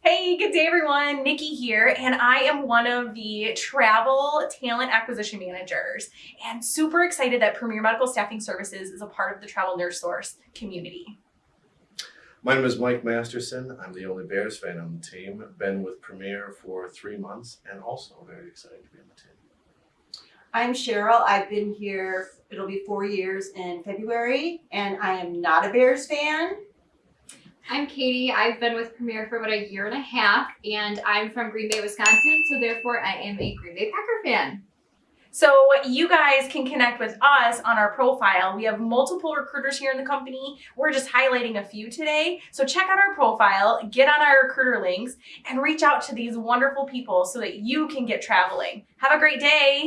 Hey, good day everyone. Nikki here, and I am one of the travel talent acquisition managers and super excited that Premier Medical Staffing Services is a part of the Travel Nurse Source community. My name is Mike Masterson. I'm the only Bears fan on the team. Been with Premier for three months and also very excited to be on the team. I'm Cheryl. I've been here, it'll be four years in February, and I am not a Bears fan. I'm Katie. I've been with Premier for about a year and a half, and I'm from Green Bay, Wisconsin, so therefore I am a Green Bay Packer fan. So you guys can connect with us on our profile. We have multiple recruiters here in the company. We're just highlighting a few today. So check out our profile, get on our recruiter links, and reach out to these wonderful people so that you can get traveling. Have a great day.